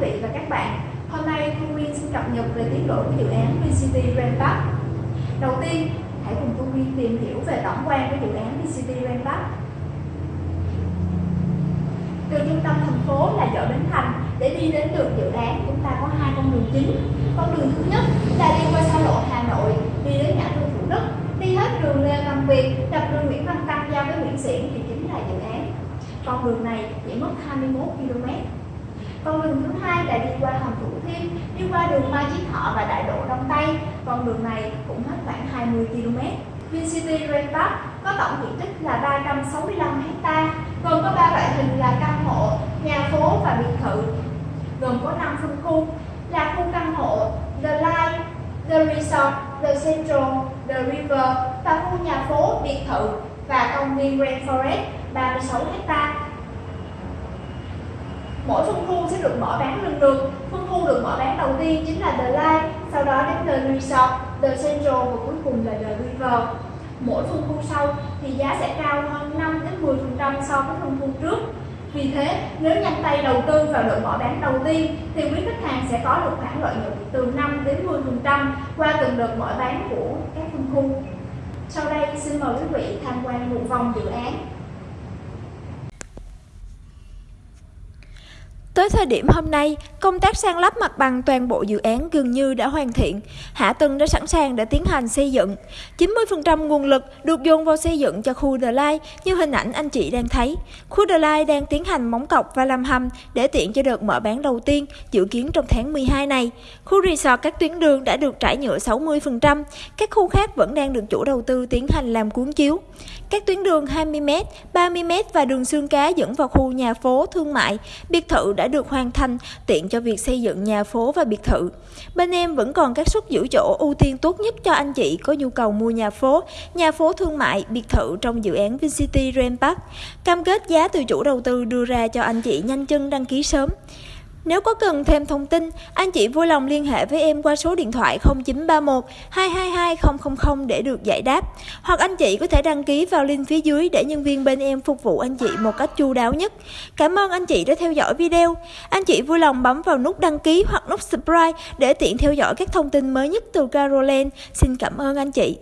vị và các bạn. Hôm nay Thu Nguyên xin cập nhật về tiến độ của dự án VCT Grand Park. Đầu tiên, hãy cùng Thu Nguyên tìm hiểu về tổng quan của dự án VCT Grand Park. Từ trung tâm thành phố là chợ Bến Thành để đi đến được dự án chúng ta có hai con đường chính. Con đường thứ nhất là đi qua xa lộ Hà Nội đi đến ngã tư Thủ Đức, đi hết đường Lê Văn Việt, đập đường Nguyễn Văn Tăng giao với Nguyễn Xiển thì chính là dự án. Con đường này chỉ mất 21 km. Con đường thứ hai là đi qua hầm Thủ Thiêm, đi qua đường Mai Chí Thọ và Đại lộ Đông Tây. Con đường này cũng hết khoảng 20 km. VinCity Grand Park có tổng diện tích là 365 ha, gồm có ba loại hình là căn hộ, nhà phố và biệt thự. Gồm có 5 phân khu là khu căn hộ The line The Resort, The Central, The River và khu nhà phố, biệt thự và công viên Grand Forest 36 ha. Mỗi phân khu sẽ được mở bán lần lượt. Phân khu được mở bán đầu tiên chính là The Line sau đó đến The Resort, The Central và cuối cùng là The River. Mỗi phân khu sau thì giá sẽ cao hơn 5 đến 10% so với phân khu trước. Vì thế, nếu nhanh tay đầu tư vào đợt mở bán đầu tiên thì quý khách hàng sẽ có được khoản lợi nhuận từ 5 đến 10% qua từng đợt mở bán của các phân khu. Sau đây xin mời quý vị tham quan một vòng dự án Tới thời điểm hôm nay, công tác san lấp mặt bằng toàn bộ dự án gần như đã hoàn thiện. Hạ tầng đã sẵn sàng để tiến hành xây dựng. 90% nguồn lực được dồn vào xây dựng cho khu The Line như hình ảnh anh chị đang thấy. Khu The Line đang tiến hành móng cọc và làm hầm để tiện cho đợt mở bán đầu tiên, dự kiến trong tháng 12 này. Khu resort các tuyến đường đã được trải nhựa 60%, các khu khác vẫn đang được chủ đầu tư tiến hành làm cuốn chiếu. Các tuyến đường 20m, 30m và đường xương cá dẫn vào khu nhà phố thương mại, biệt thự đã được hoàn thành tiện cho việc xây dựng nhà phố và biệt thự. Bên em vẫn còn các suất giữ chỗ ưu tiên tốt nhất cho anh chị có nhu cầu mua nhà phố, nhà phố thương mại, biệt thự trong dự án VinCity Grand Park. Cam kết giá từ chủ đầu tư đưa ra cho anh chị nhanh chân đăng ký sớm. Nếu có cần thêm thông tin, anh chị vui lòng liên hệ với em qua số điện thoại 0931 222 000 để được giải đáp. Hoặc anh chị có thể đăng ký vào link phía dưới để nhân viên bên em phục vụ anh chị một cách chu đáo nhất. Cảm ơn anh chị đã theo dõi video. Anh chị vui lòng bấm vào nút đăng ký hoặc nút subscribe để tiện theo dõi các thông tin mới nhất từ Caroline. Xin cảm ơn anh chị.